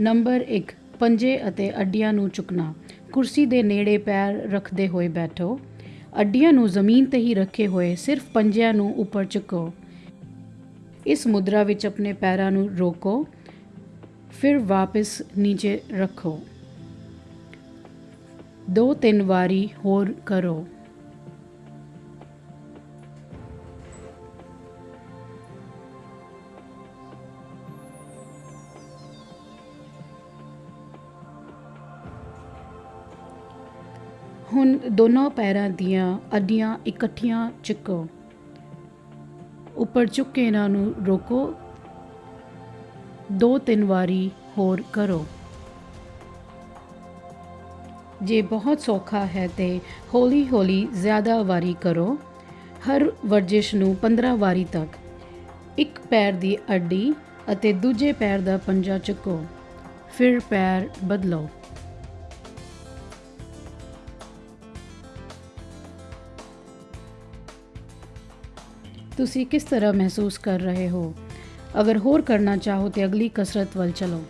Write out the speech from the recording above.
Number 1 ਪੰਜੇ ਅਤੇ ਅੱਡੀਆਂ ਨੂੰ ਚੁੱਕਣਾ। ਕੁਰਸੀ ਦੇ ਨੇੜੇ ਪੈਰ ਰੱਖਦੇ ਹੋਏ ਬੈਠੋ। ਅੱਡੀਆਂ ਨੂੰ ਜ਼ਮੀਨ ਤੇ ਹੀ ਰੱਖੇ ਹੋਏ ਸਿਰਫ ਪੰਜਿਆਂ ਨੂੰ ਉੱਪਰ ਚੁੱਕੋ। ਇਸ ਮੁਦਰਾ ਵਿੱਚ ਆਪਣੇ ਪੈਰਾਂ ਨੂੰ ਰੋਕੋ। ਫਿਰ ਵਾਪਸ ਨੀਚੇ ਰੱਖੋ। ਦੋ ਤਿੰਨ ਵਾਰੀ ਹੋਰ ਕਰੋ। ਹੁਣ ਦੋਨੋਂ ਪੈਰਾਂ ਦੀਆਂ ਅੱਡੀਆਂ ਇਕੱਠੀਆਂ ਚੁੱਕੋ ਉੱਪਰ ਚੁੱਕ ਕੇ ਇਹਨਾਂ ਨੂੰ ਰੋਕੋ। ਦੋ ਤਿੰਨ ਵਾਰੀ ਹੋਰ ਕਰੋ। ਜੇ ਬਹੁਤ ਸੌਖਾ ਹੈ ਤੇ ਹੌਲੀ ਹੌਲੀ ਜ਼ਿਆਦਾ ਵਾਰੀ ਕਰੋ। ਹਰ ਵਰਜਿਸ਼ ਨੂੰ 15 ਵਾਰੀ ਤੱਕ। ਇੱਕ ਪੈਰ ਦੀ ਅੱਡੀ ਅਤੇ ਦੂਜੇ ਪੈਰ ਦਾ ਪੰਜਾ ਚੁੱਕੋ। ਫਿਰ ਪੈਰ ਬਦਲੋ। ਤੁਸੀਂ ਕਿਸ ਤਰ੍ਹਾਂ ਮਹਿਸੂਸ ਕਰ ਰਹੇ ਹੋ? ਅਗਰ ਹੋਰ ਕਰਨਾ ਚਾਹੋ ਤੇ ਅਗਲੀ ਕਸਰਤ ਵੱਲ ਚਲੋ।